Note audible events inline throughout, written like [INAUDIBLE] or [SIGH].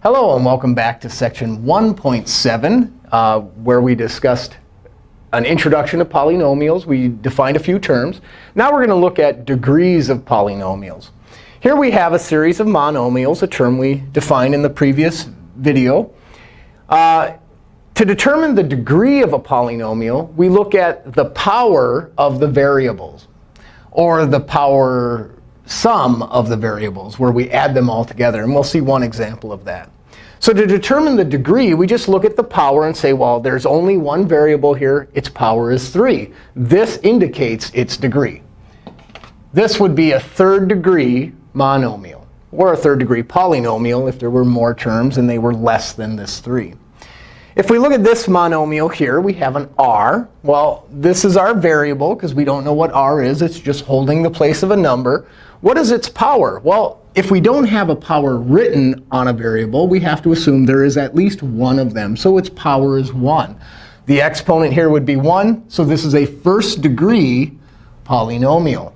Hello, and welcome back to section 1.7, uh, where we discussed an introduction to polynomials. We defined a few terms. Now we're going to look at degrees of polynomials. Here we have a series of monomials, a term we defined in the previous video. Uh, to determine the degree of a polynomial, we look at the power of the variables, or the power sum of the variables, where we add them all together. And we'll see one example of that. So to determine the degree, we just look at the power and say, well, there's only one variable here. Its power is 3. This indicates its degree. This would be a third degree monomial, or a third degree polynomial if there were more terms and they were less than this 3. If we look at this monomial here, we have an r. Well, this is our variable, because we don't know what r is. It's just holding the place of a number. What is its power? Well, if we don't have a power written on a variable, we have to assume there is at least one of them. So its power is 1. The exponent here would be 1. So this is a first degree polynomial.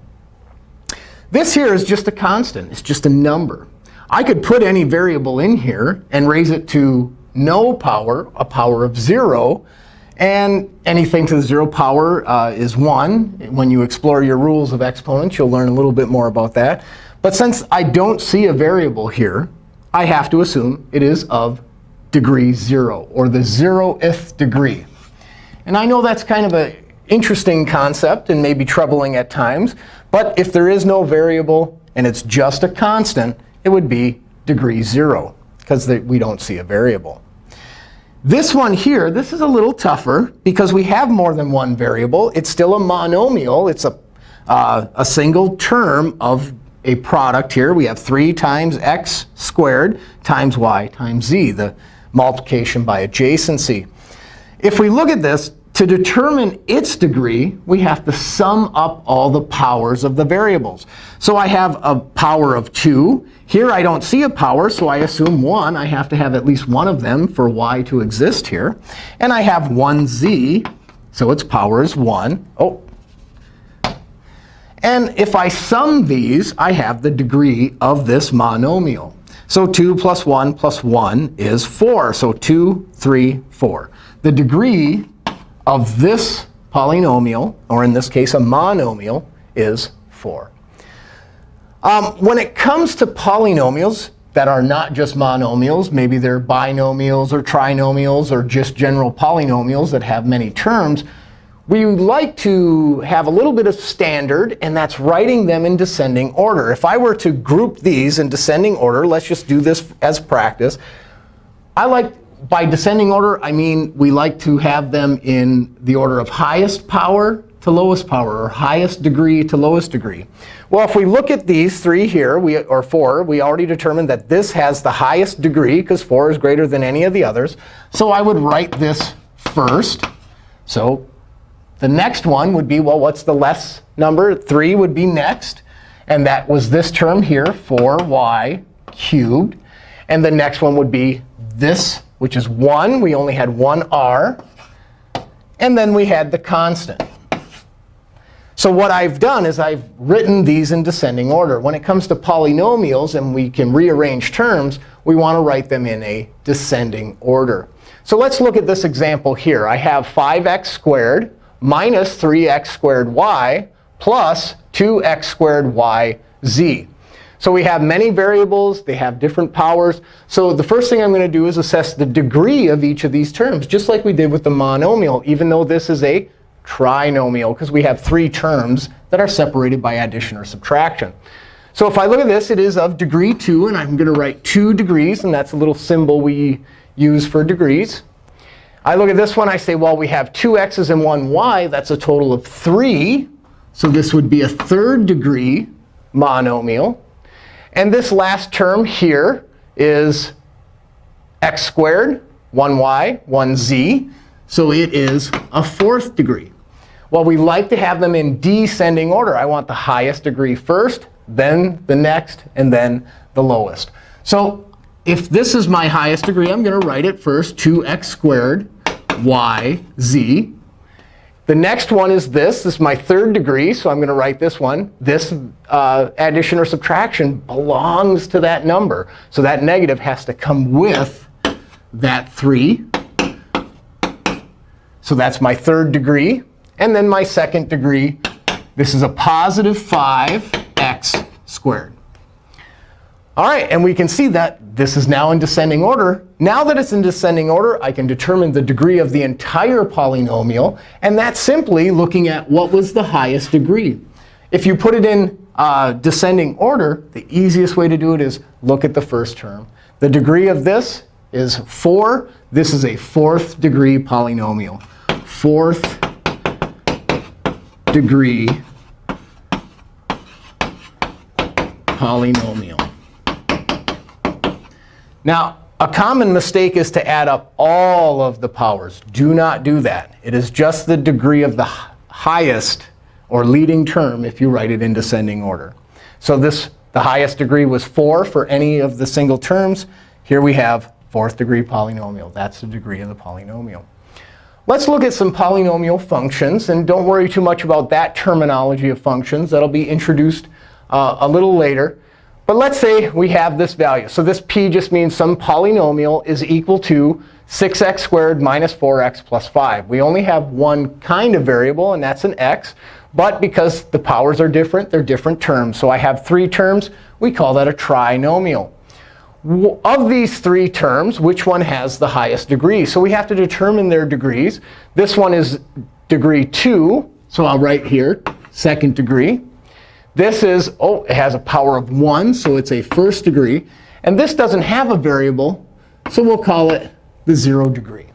This here is just a constant. It's just a number. I could put any variable in here and raise it to no power, a power of 0. And anything to the 0 power uh, is 1. When you explore your rules of exponents, you'll learn a little bit more about that. But since I don't see a variable here, I have to assume it is of degree 0, or the 0th degree. And I know that's kind of an interesting concept and maybe troubling at times. But if there is no variable and it's just a constant, it would be degree 0, because we don't see a variable. This one here, this is a little tougher because we have more than one variable. It's still a monomial. It's a, uh, a single term of a product here. We have 3 times x squared times y times z, the multiplication by adjacency. If we look at this, to determine its degree, we have to sum up all the powers of the variables. So I have a power of 2. Here I don't see a power, so I assume 1. I have to have at least one of them for y to exist here. And I have 1z, so its power is 1. Oh. And if I sum these, I have the degree of this monomial. So 2 plus 1 plus 1 is 4. So 2, 3, 4. The degree of this polynomial, or in this case a monomial, is 4. Um, when it comes to polynomials that are not just monomials, maybe they're binomials or trinomials or just general polynomials that have many terms, we like to have a little bit of standard, and that's writing them in descending order. If I were to group these in descending order, let's just do this as practice. I like by descending order, I mean we like to have them in the order of highest power to lowest power, or highest degree to lowest degree. Well, if we look at these three here, we, or four, we already determined that this has the highest degree, because 4 is greater than any of the others. So I would write this first. So the next one would be, well, what's the less number? 3 would be next. And that was this term here, 4y cubed. And the next one would be this which is 1. We only had one r. And then we had the constant. So what I've done is I've written these in descending order. When it comes to polynomials and we can rearrange terms, we want to write them in a descending order. So let's look at this example here. I have 5x squared minus 3x squared y plus 2x squared y z. So we have many variables. They have different powers. So the first thing I'm going to do is assess the degree of each of these terms, just like we did with the monomial, even though this is a trinomial, because we have three terms that are separated by addition or subtraction. So if I look at this, it is of degree 2. And I'm going to write 2 degrees. And that's a little symbol we use for degrees. I look at this one. I say, well, we have two x's and one y. That's a total of 3. So this would be a third degree monomial. And this last term here is x squared, 1y, 1z. So it is a fourth degree. Well, we like to have them in descending order. I want the highest degree first, then the next, and then the lowest. So if this is my highest degree, I'm going to write it first, 2x squared y z. The next one is this. This is my third degree, so I'm going to write this one. This uh, addition or subtraction belongs to that number. So that negative has to come with that 3. So that's my third degree. And then my second degree, this is a positive 5x squared. All right, and we can see that this is now in descending order. Now that it's in descending order, I can determine the degree of the entire polynomial. And that's simply looking at what was the highest degree. If you put it in uh, descending order, the easiest way to do it is look at the first term. The degree of this is 4. This is a fourth degree polynomial. Fourth degree polynomial. Now, a common mistake is to add up all of the powers. Do not do that. It is just the degree of the highest or leading term if you write it in descending order. So this, the highest degree was 4 for any of the single terms. Here we have fourth degree polynomial. That's the degree of the polynomial. Let's look at some polynomial functions. And don't worry too much about that terminology of functions. That'll be introduced uh, a little later. But let's say we have this value. So this p just means some polynomial is equal to 6x squared minus 4x plus 5. We only have one kind of variable, and that's an x. But because the powers are different, they're different terms. So I have three terms. We call that a trinomial. Of these three terms, which one has the highest degree? So we have to determine their degrees. This one is degree 2. So I'll write here, second degree. This is, oh, it has a power of 1, so it's a first degree. And this doesn't have a variable, so we'll call it the 0 degree.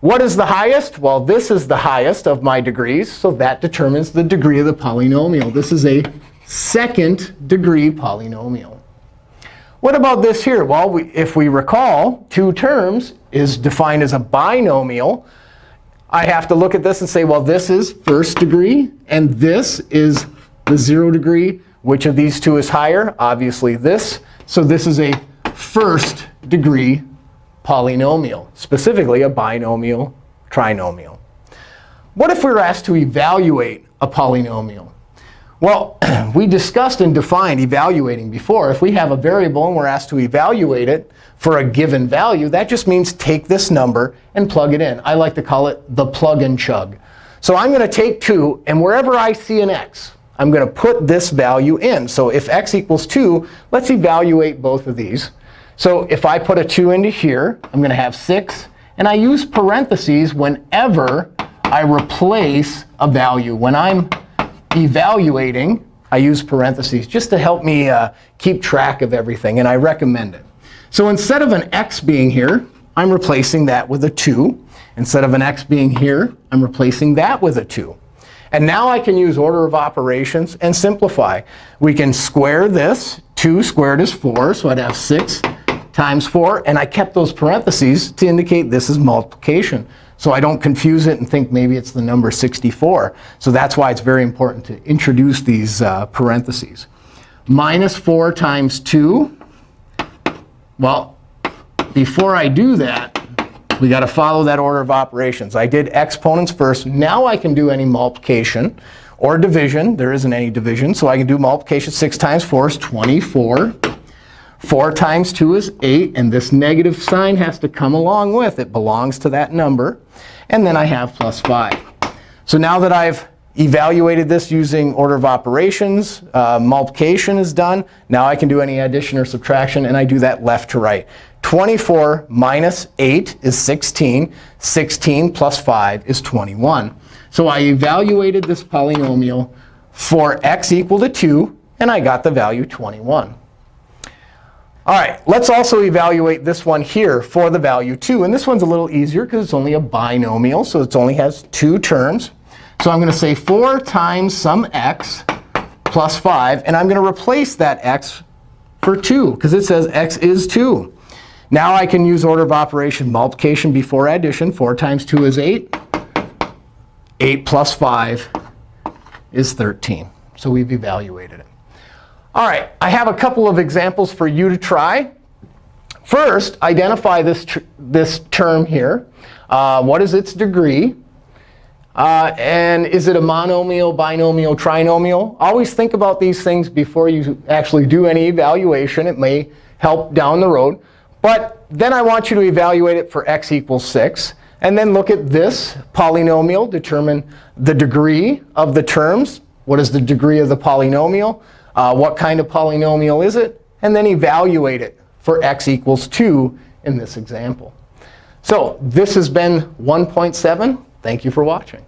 What is the highest? Well, this is the highest of my degrees, so that determines the degree of the polynomial. This is a second degree polynomial. What about this here? Well, we, if we recall, two terms is defined as a binomial. I have to look at this and say, well, this is first degree, and this is the 0 degree. Which of these two is higher? Obviously this. So this is a first degree polynomial, specifically a binomial trinomial. What if we were asked to evaluate a polynomial? Well, [CLEARS THROAT] we discussed and defined evaluating before. If we have a variable and we're asked to evaluate it for a given value, that just means take this number and plug it in. I like to call it the plug and chug. So I'm going to take 2, and wherever I see an x, I'm going to put this value in. So if x equals 2, let's evaluate both of these. So if I put a 2 into here, I'm going to have 6. And I use parentheses whenever I replace a value. When I'm evaluating, I use parentheses just to help me uh, keep track of everything. And I recommend it. So instead of an x being here, I'm replacing that with a 2. Instead of an x being here, I'm replacing that with a 2. And now I can use order of operations and simplify. We can square this. 2 squared is 4, so I'd have 6 times 4. And I kept those parentheses to indicate this is multiplication. So I don't confuse it and think maybe it's the number 64. So that's why it's very important to introduce these uh, parentheses. Minus 4 times 2. Well, before I do that, we got to follow that order of operations. I did exponents first. Now I can do any multiplication or division. There isn't any division. So I can do multiplication. 6 times 4 is 24. 4 times 2 is 8. And this negative sign has to come along with. It belongs to that number. And then I have plus 5. So now that I've evaluated this using order of operations, uh, multiplication is done. Now I can do any addition or subtraction. And I do that left to right. 24 minus 8 is 16. 16 plus 5 is 21. So I evaluated this polynomial for x equal to 2, and I got the value 21. All right, let's also evaluate this one here for the value 2. And this one's a little easier because it's only a binomial, so it only has two terms. So I'm going to say 4 times some x plus 5. And I'm going to replace that x for 2, because it says x is 2. Now I can use order of operation multiplication before addition. 4 times 2 is 8. 8 plus 5 is 13. So we've evaluated it. All right, I have a couple of examples for you to try. First, identify this, this term here. Uh, what is its degree? Uh, and is it a monomial, binomial, trinomial? Always think about these things before you actually do any evaluation. It may help down the road. But then I want you to evaluate it for x equals 6. And then look at this polynomial, determine the degree of the terms. What is the degree of the polynomial? Uh, what kind of polynomial is it? And then evaluate it for x equals 2 in this example. So this has been 1.7. Thank you for watching.